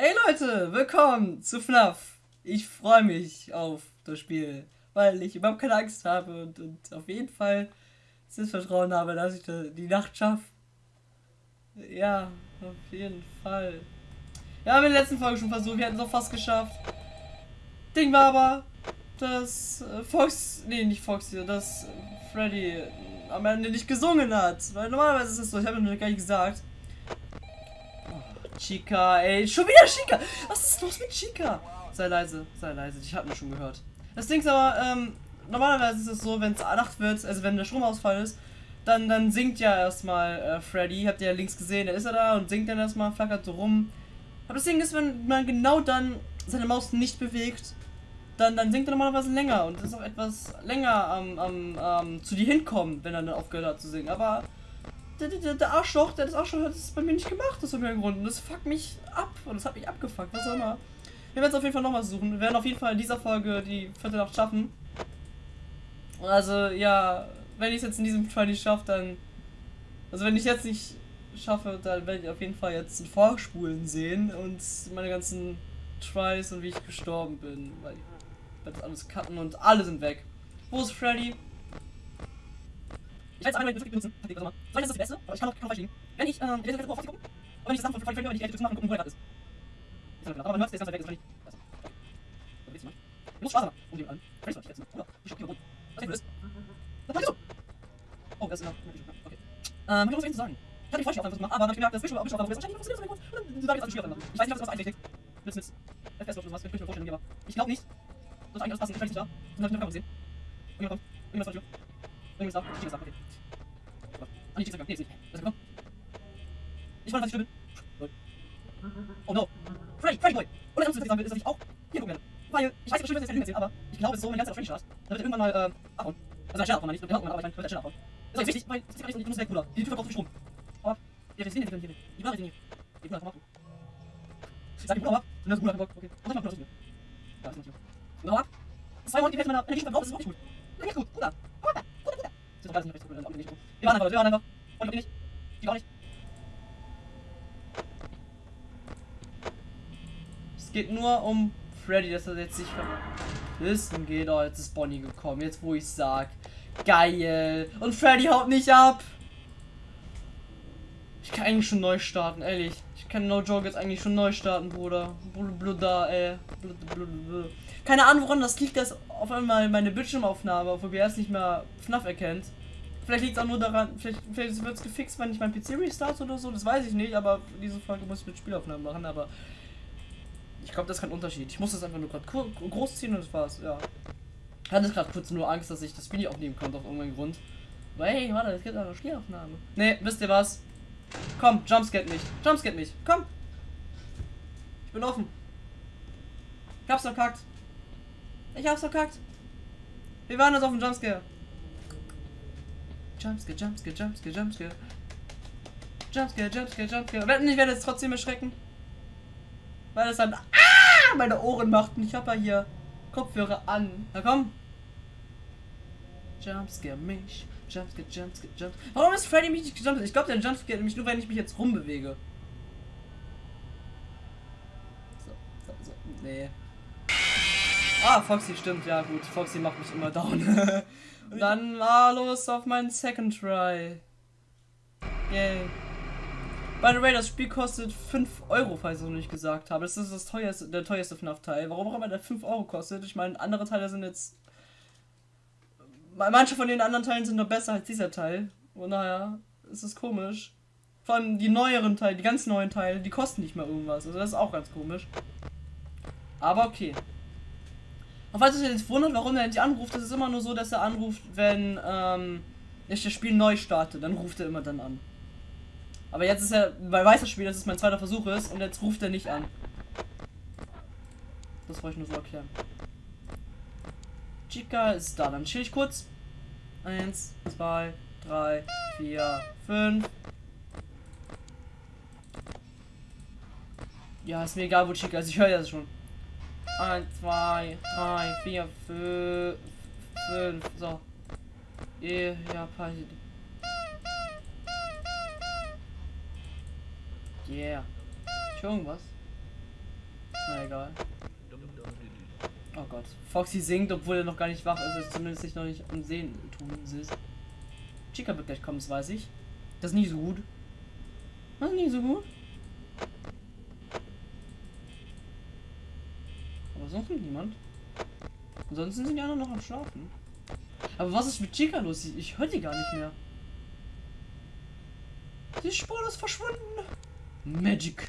Hey Leute, willkommen zu FNAF. Ich freue mich auf das Spiel, weil ich überhaupt keine Angst habe und, und auf jeden Fall das Vertrauen habe, dass ich die Nacht schaffe. Ja, auf jeden Fall. Wir haben in der letzten Folge schon versucht, wir hätten es auch fast geschafft. Ding war aber, dass äh, Fox, nee, nicht Fox hier, dass Freddy am Ende nicht gesungen hat. Weil normalerweise ist es so, ich habe noch gar nicht gesagt. Chica, ey, schon wieder Chica. Was ist los mit Chica? Sei leise, sei leise, ich habe mir schon gehört. Das Ding ist aber, ähm, normalerweise ist es so, wenn es Nacht wird, also wenn der Stromausfall ist, dann, dann singt ja erstmal äh, Freddy. Habt ihr ja links gesehen, da ist er da und singt dann erstmal, flackert so rum. Aber das Ding ist, wenn man genau dann seine Maus nicht bewegt, dann, dann singt er normalerweise länger und ist auch etwas länger am, am, am zu dir hinkommen, wenn er dann aufgehört hat zu singen. Aber der, der, der Arschloch, der das Arschloch hat, das bei mir nicht gemacht, aus irgendeinem Grund. Und das fuckt mich ab und das hat mich abgefuckt, was auch immer. Wir werden es auf jeden Fall nochmal suchen. Wir werden auf jeden Fall in dieser Folge die vierte Nacht schaffen. Also, ja, wenn ich es jetzt in diesem Try nicht schaffe, dann. Also, wenn ich jetzt nicht schaffe, dann werde ich auf jeden Fall jetzt ein Vorspulen sehen und meine ganzen Tries und wie ich gestorben bin. Weil ich werde alles cutten und alle sind weg. Wo ist Freddy? Ich weiß einmal die benutzen. Taktik, was auch. Soll das das Beste? Aber ich kann auch falsch liegen. Wenn ich, ähm, ich werde jetzt auf gucken. Und wenn ich das von Freddy höre, die ich machen, gucken, wo er gerade ist. Aber man hört es, der ist ganz weg, ist nicht. Was willst du machen? Du musst Spaß haben. Um den an. Freddy ich jetzt. Oder? Ich schock hier rund. Was ist das? Was machst du? Oh, das ist der. Okay. Ähm, hab ich noch was zu sagen? Ich hatte Vorschau auf einfach gemacht, aber dann ich gemerkt, das Visual Visual wahrscheinlich funktioniert das so gut. Und dann sage ich jetzt alles schwierig Ich weiß nicht, was das einrichtet. Mit mit FPS oder was, kann ich mir vorstellen, aber ich glaube nicht. Weil, ich weiß, bestimmt, dass ich jetzt erzählen, aber ich glaube, es ist so, die ganze Zeit auf Freddy starrt, dann wird er irgendwann mal, ähm, abhauen. Also, er starrt abhauen, nicht, genau, aber ich wird er abhauen. Das ist wichtig, weil, das ist gar nicht ich muss weg, Bruder. Die Tür verkauft Strom. Aber, ja, das sehen wir hier. Die Ware hier. Die Bruder, komm ab. Sag die Bruder ab. Und das ist Bruder, okay. Und dann mach ich noch Ja, das ist nicht gut. Bruder ab. Zwei Monate, die Hälfte meiner Energie verbraucht, das ist nicht gut. Das ist gut, Bruder. Bruder, Bruder, Bruder. Das ist doch alles nicht recht gut, auch nicht gut. Wir waren einfach, wir waren einfach. Und ich nicht. Die auch nicht. Es geht nur um Freddy, dass er jetzt sich verwissen geht. Oh, jetzt ist Bonnie gekommen. Jetzt, wo ich sag. Geil. Und Freddy haut nicht ab. Ich kann eigentlich schon neu starten, ehrlich. Ich kann No Joke jetzt eigentlich schon neu starten, Bruder. Bluda, ey. Keine Ahnung, woran das liegt, dass auf einmal meine Bildschirmaufnahme auf OBS nicht mehr FNAF erkennt. Vielleicht liegt es auch nur daran, vielleicht, vielleicht wird es gefixt, wenn ich mein PC restart oder so, das weiß ich nicht, aber diese Folge muss ich mit Spielaufnahmen machen, aber ich glaube, das ist kein Unterschied. Ich muss das einfach nur gerade groß ziehen und das war's, ja. Ich hatte gerade kurz nur Angst, dass ich das Video aufnehmen konnte auf irgendeinen Grund. Aber hey, warte, es gibt eine Spielaufnahme. Ne, wisst ihr was? Komm, jumpscare mich. Jumpscare mich. Komm. Ich bin offen. Ich hab's verkackt. Ich hab's verkackt. Wir waren jetzt auf dem Jumpscare. Jumpscare, Jumpscare, Jumpscare, Jumpscare. Jumpscare, Jumpscare, Jumpscare. Wetten, ich werde jetzt trotzdem erschrecken. Weil es dann meine Ohren macht und ich habe ja hier Kopfhörer an. Na komm. Jumpscare mich. Jumpscare, Jumpscare, Jumpscare. Warum ist Freddy mich nicht gejumpt? Ich glaube, der Jumpscare mich nur, wenn ich mich jetzt rumbewege. So, so, so. Nee. Ah, Foxy stimmt, ja gut. Foxy macht mich immer down. Und dann war los auf meinen Second Try. Yay. By the way, das Spiel kostet 5 Euro, falls ich es noch nicht gesagt habe. Das ist das teuerste, der teuerste FNAF-Teil. Warum auch immer der 5 Euro kostet. Ich meine, andere Teile sind jetzt. Manche von den anderen Teilen sind noch besser als dieser Teil. Und naja, es ist komisch. Vor allem die neueren Teile, die ganz neuen Teile, die kosten nicht mal irgendwas. Also das ist auch ganz komisch. Aber okay. Und falls ihr jetzt wundert, warum er nicht anruft, das ist immer nur so, dass er anruft, wenn ähm, ich das Spiel neu starte. Dann ruft er immer dann an. Aber jetzt ist er, weil weiß das Spiel, dass es mein zweiter Versuch ist und jetzt ruft er nicht an. Das wollte ich nur so erklären. Chica ist da, dann chill ich kurz. Eins, zwei, drei, vier, fünf. Ja, ist mir egal, wo Chica ist. Ich höre das schon. 1, 2, 3, 4, 5. So. Ja, passt. Yeah. Schon irgendwas? Na egal. Oh Gott. Foxy singt, obwohl er noch gar nicht wach ist, also zumindest sich noch nicht am Sehen tun ist. Chica wird gleich kommen, das weiß ich. Das ist nie so gut. Das ist nie so gut. Aber sonst nimmt niemand. Ansonsten sind die anderen noch am Schlafen. Aber was ist mit Chica los? Ich, höre die gar nicht mehr. Die Spur ist verschwunden. Magic.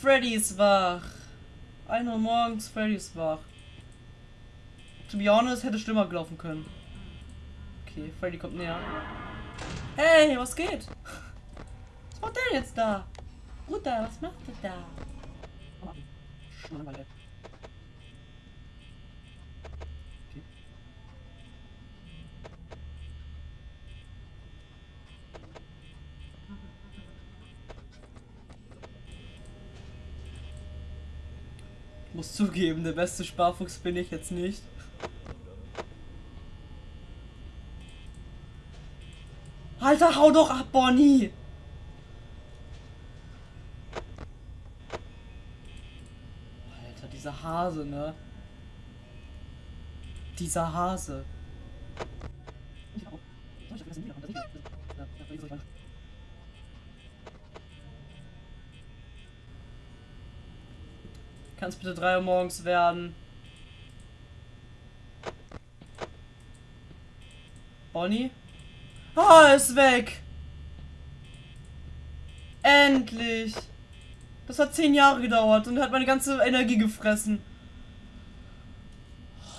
Freddy ist wach. 1 Uhr morgens, Freddy ist wach. To be honest, hätte schlimmer gelaufen können. Okay, Freddy kommt näher. Hey, was geht? Was macht der jetzt da? Bruder, was macht der da? Oh, Schmarrn, muss zugeben, der beste Sparfuchs bin ich jetzt nicht. Alter, hau doch ab, Bonnie! Alter, dieser Hase, ne? Dieser Hase. Kann es bitte 3 Uhr morgens werden? Bonnie? Ah, ist weg! Endlich! Das hat 10 Jahre gedauert und hat meine ganze Energie gefressen.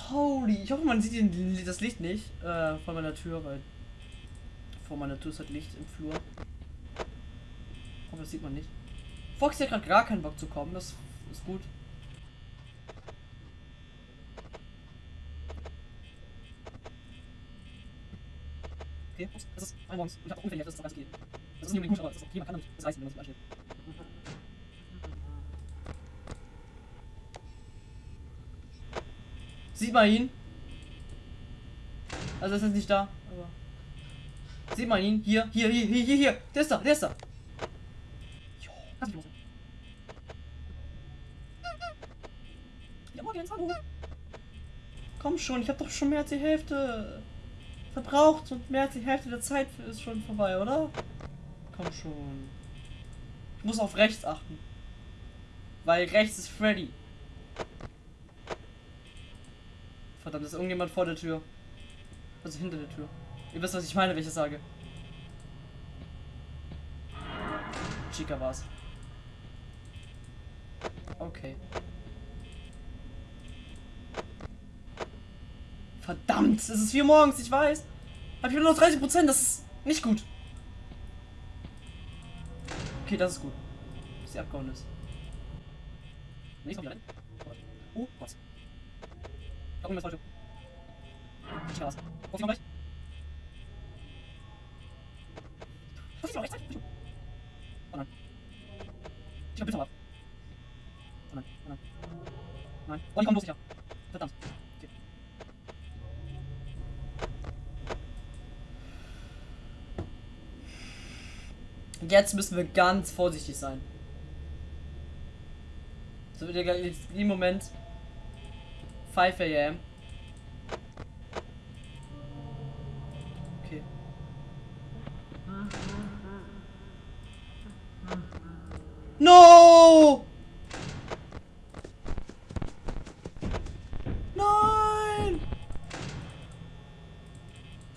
Holy. Ich hoffe, man sieht das Licht nicht äh, von meiner Tür, weil vor meiner Tür ist halt Licht im Flur. Aber das sieht man nicht. Fox hat gerade gar keinen Bock zu kommen. Das ist gut. Okay, das ist ein morgens. Und ich habe auch ungefähr das ist doch ganz okay. Das ist nicht unbedingt gut, aber das ist okay, man kann damit das reißen, wenn man sich ansteht. Sieht man ihn? Also ist nicht da, aber. Sieht man ihn? Hier, hier, hier, hier, hier, hier. Der ist da, der ist da. Jo, kannst du. Ja, morgen, hallo. Komm schon, ich hab doch schon mehr als die Hälfte verbraucht und mehr als die Hälfte der Zeit ist schon vorbei, oder? Komm schon. Ich muss auf rechts achten. Weil rechts ist Freddy. Verdammt, ist irgendjemand vor der Tür. Also hinter der Tür. Ihr wisst, was ich meine, wenn ich das sage. Chica war's. Okay. Verdammt, es ist 4 morgens, ich weiß. Hab ich nur noch 30 Prozent, das ist nicht gut. Okay, das ist gut. Bis sie abgehauen ist. Nee, kommt rein. Oh, was? Da oben ist falsch. Ich war's. Wo ist noch gleich? Was ist noch rechts? Oh nein. Ich hab bitte ab. Oh nein, oh nein. Nein. Oh, die kommen bloß sicher. Verdammt. Jetzt müssen wir ganz vorsichtig sein. So wird ja im Moment 5 am. Okay. No! Nein!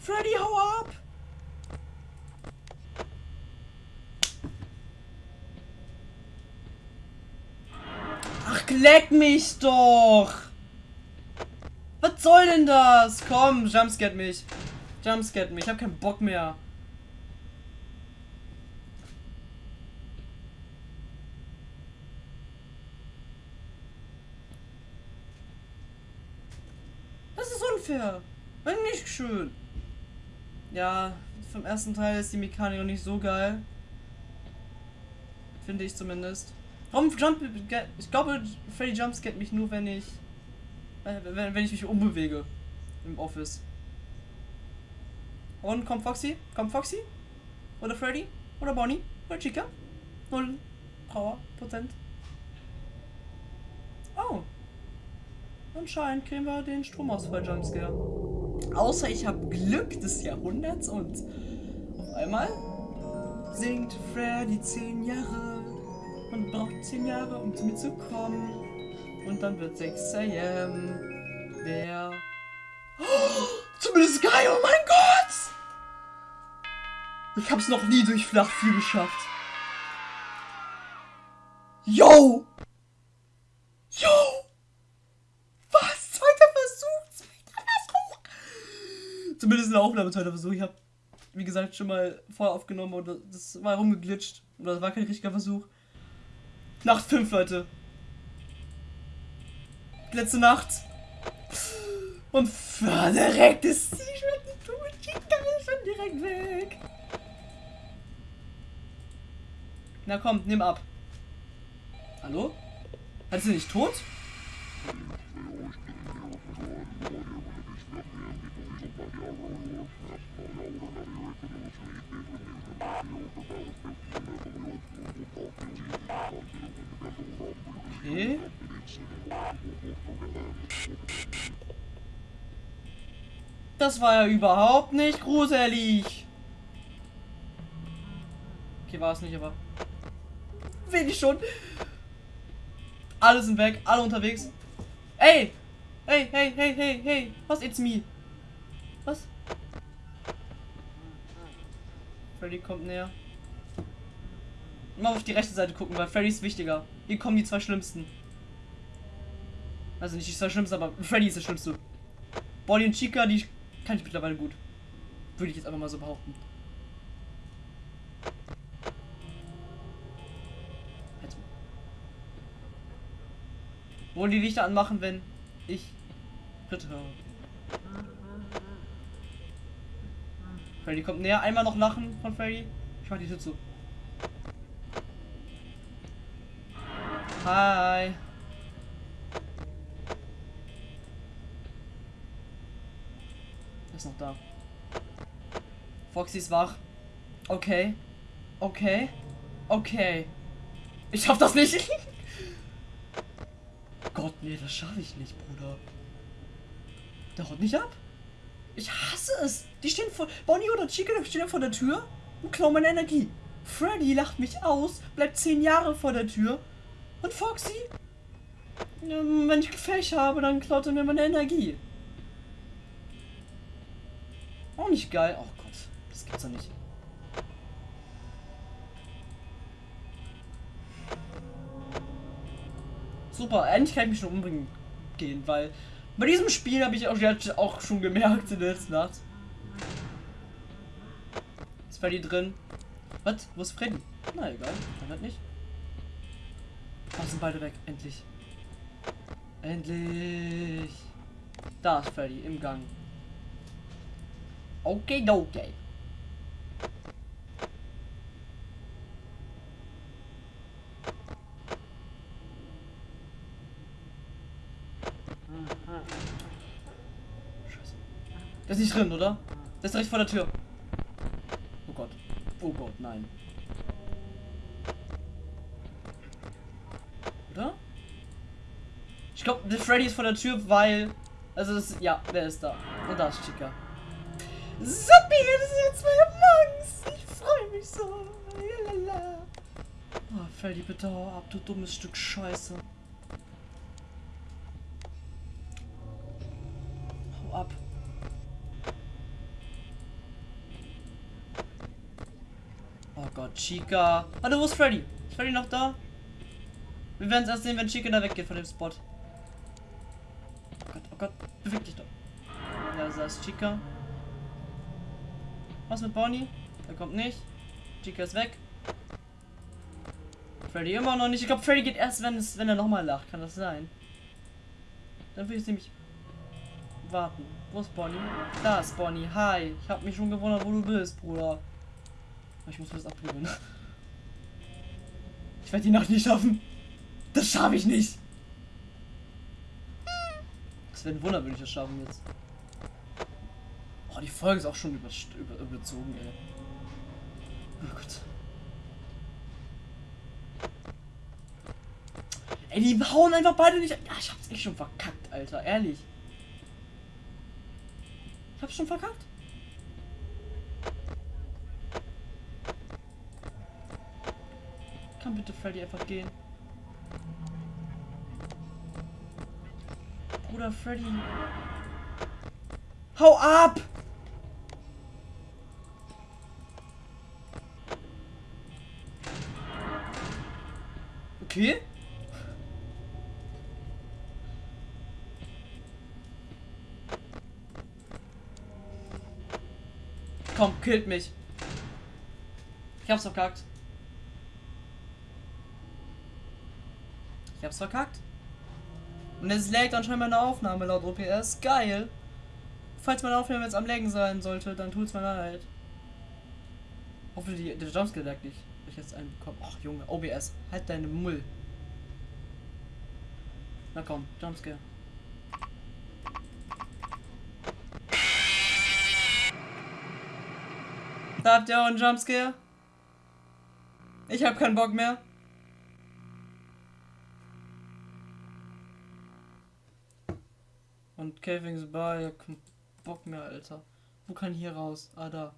Freddy, hau ab! Leck mich doch! Was soll denn das? Komm, jumpscare mich. Jumpscare mich. Ich hab keinen Bock mehr. Das ist unfair. Nicht schön. Ja, vom ersten Teil ist die Mechanik noch nicht so geil. Finde ich zumindest. Warum jump Ich glaube, Freddy jumpscared mich nur, wenn ich wenn, wenn ich mich umbewege im Office. Und kommt Foxy? Kommt Foxy? Oder Freddy? Oder Bonnie? Oder Chica? Null Power Prozent. Oh. Anscheinend kriegen wir den Stromausfall Jumpscare. Außer ich habe Glück des Jahrhunderts und auf einmal singt Freddy zehn Jahre und braucht zehn Jahre, um zu mir zu kommen. Und dann wird 6 am. Wer. Oh, zumindest geil, oh mein Gott! Ich hab's noch nie durch Flach 4 geschafft. Yo! Yo! Was? Zweiter Versuch! Zweiter Versuch! Zumindest in der Aufnahme zweiter Versuch. Ich hab, wie gesagt, schon mal vorher aufgenommen und das war rumgeglitscht. Und das war kein richtiger Versuch. Nacht 5, Leute. Letzte Nacht. Und direkt ist sie schon ist schon direkt weg. Na komm, nimm ab. Hallo? Hat sie nicht tot? Okay. Das war ja überhaupt nicht gruselig. Okay, war es nicht, aber... Wenig schon. Alle sind weg, alle unterwegs. Ey! Hey, hey, hey, hey, hey! Was, it's me? Was? Freddy kommt näher. Mal auf die rechte Seite gucken, weil Freddy ist wichtiger. Hier kommen die zwei Schlimmsten. Also nicht die zwei Schlimmsten, aber Freddy ist der Schlimmste. Bonnie und Chica, die kann ich mittlerweile gut. Würde ich jetzt einfach mal so behaupten. Also. Wollen die Lichter anmachen, wenn ich Schritte höre? Freddy kommt näher. Einmal noch lachen von Freddy. Ich mach die Tür zu. Hi. ist noch da. Foxy ist wach. Okay. Okay. Okay. Ich schaff das nicht. Gott, nee, das schaffe ich nicht, Bruder. Der haut nicht ab. Ich hasse es. Die stehen vor. Bonnie oder Chica stehen vor der Tür und klauen meine Energie. Freddy lacht mich aus, bleibt zehn Jahre vor der Tür. Und Foxy? Wenn ich Gefecht habe, dann klaut er mir meine Energie. Auch nicht geil. Oh Gott, das gibt's doch nicht. Super, endlich kann ich mich schon umbringen gehen, weil bei diesem Spiel habe ich auch, auch schon gemerkt in der letzten Nacht. Ist Freddy drin? Was? Wo ist Freddy? Na egal, dann halt nicht. Oh, sind beide weg, endlich. Endlich. Da ist Freddy im Gang. Okay, okay. Scheiße. Das ist nicht drin, oder? Das ist direkt vor der Tür. Oh Gott. Oh Gott, nein. Ich glaube, der Freddy ist vor der Tür, weil... Also das... Ja, wer ist da? Und da ist Chica. Suppi, das ist jetzt meine Angst. Ich freue mich so. Lalala. Oh, die bitte ab, du dummes Stück Scheiße. Hau ab. Oh Gott, Chica. Hallo, wo ist Freddy? Ist Freddy noch da? Wir werden es erst sehen, wenn Chica da weggeht von dem Spot. Gott, beweg dich doch. Da ist Chica. Was mit Bonnie? Er kommt nicht. Chica ist weg. Freddy immer noch nicht. Ich glaube, Freddy geht erst, wenn es, wenn er nochmal lacht. Kann das sein? Dann will ich nämlich warten. Wo ist Bonnie? Da ist Bonnie. Hi. Ich habe mich schon gewundert, wo du bist, Bruder. Ich muss das abgewöhnen. Ich werde die Nacht nicht schaffen. Das schaffe ich nicht. Ein Wunder, wenn ich das schaffen jetzt. Oh, die Folge ist auch schon über, über, überzogen, ey. Oh Gott. Ey, die hauen einfach beide nicht. Ja, ich hab's echt schon verkackt, Alter. Ehrlich. Ich hab's schon verkackt. Kann bitte Freddy einfach gehen? Bruder Freddy. Hau ab! Okay. Komm, killt mich. Ich hab's verkackt. Ich hab's verkackt. Und es lägt anscheinend meine Aufnahme laut OPS. Geil. Falls meine Aufnahme jetzt am Längen sein sollte, dann tut's mir leid. Hoffentlich der Jumpscare lag nicht. Ich jetzt einen bekommen. Ach Junge, OBS, halt deine Mull. Na komm, Jumpscare. Da habt ihr auch einen Jumpscare? Ich hab keinen Bock mehr. Cavings kein Bock mehr, Alter. Wo kann hier raus? Ah, da.